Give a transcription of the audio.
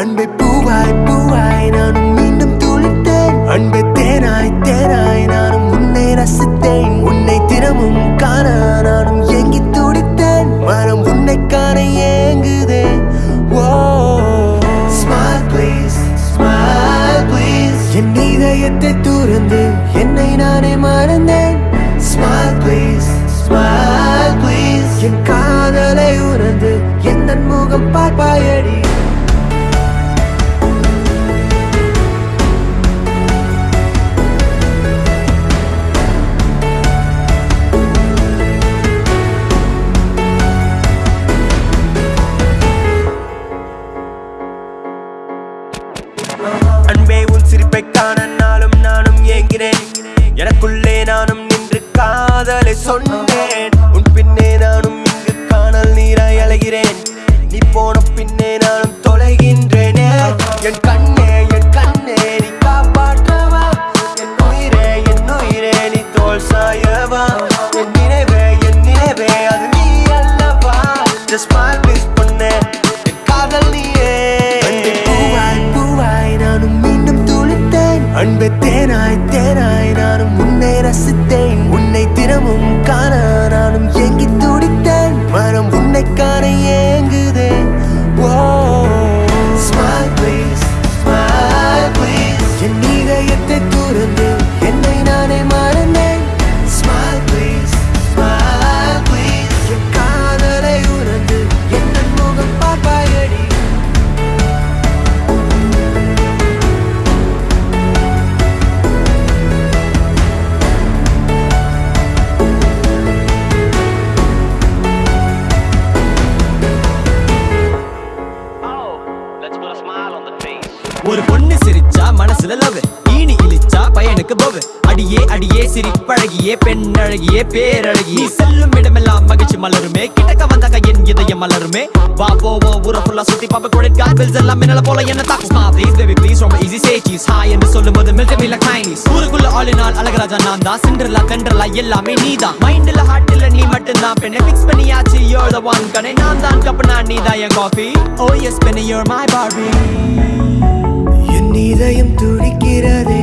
அன்பை பூவாய் பூவாய் நானும் மீண்டும் துளித்தேன். அன்பை தேனாய் தேனாய் நானும் உன்னை ரசித்தேன். உன்னை தினமும் காண நானும் ஏங்கி துடித்தேன். மனம் உன்னை காண ஏங்குதே. ஓ ஸ்மைல் ப்ளீஸ் ஸ்மைல் ப்ளீஸ் என் இதயத்தை துறந்து என்னை நானே மறந்தேன். ஸ்மைல் ப்ளீஸ் ஸ்மைல் ப்ளீஸ் என் எனக்குள்ளே நானும் நின்று காதலை சொன்னேன். உன் பின்னே நானும் இங்கு காணல் நீராய் அழகிறேன் நீ போன பின்னே நானும் தொலைகின்றேனே. என் கண்ணே என் கண்ணே நீ காப்பாற்றவா? என் உயிரே என் உயிரே நீ தோல் சாயவா? என் நினைவே என் நினைவே அது நீ அல்லவா? Just smile please பொண்ணே என் காதல் நீயே. பூவாய் பூவாய் நானும் மீண்டும் துளித்தேன். அன்பே துறந்து என்னை நானே மறந்தேன். ஸ்மைல் ப்ளீஸ் ஸ்மைல் ப்ளீஸ் என் காதலை உணர்ந்து என்ன முகம் பார்ப்பாயடி. Face. ஒரு பொண்ணு சிரிச்சா மனசுல லவ் ஈனி இழிச்சா பையனுக்கு போவு அடியே அடியே சிரிப்பழகியே பெண் அழகியே பேரழகி செல்லும் இடமெல்லாம் மகிழ்ச்சி மலருமே. கிட்டக்க வந்தாக்க என் இதயம் மலருமே. வா போவோம் ஊர ஃபுல்லா சுத்தி பாப்ப கிரெடிட் கார்டு எல்லாம் மின்னல போல என்ன தாக்கு ஸ்மார்ட் ப்ளீஸ் பேபி ப்ளீஸ் ரொம்ப ஈஸி சே சீஸ் ஹாய் என்று சொல்லும் போது மில்ட் மீ லைக் டைனிஸ் ஊருக்குள்ள ஆளினால் அழகராஜா நான் தான். சிண்டர்லா கண்டர்லா எல்லாமே நீ தான். மைண்ட்ல ஹார்ட்ல நீ மட்டும் தான் பெண்ணை ஃபிக்ஸ் பண்ணியாச்சு you're the one. கனே நான் தான். கப்பனா நீ தான் என் காஃபி ஓ எஸ் பெண்ணே you're my Barbie. இதயம் துடிக்கிறதே.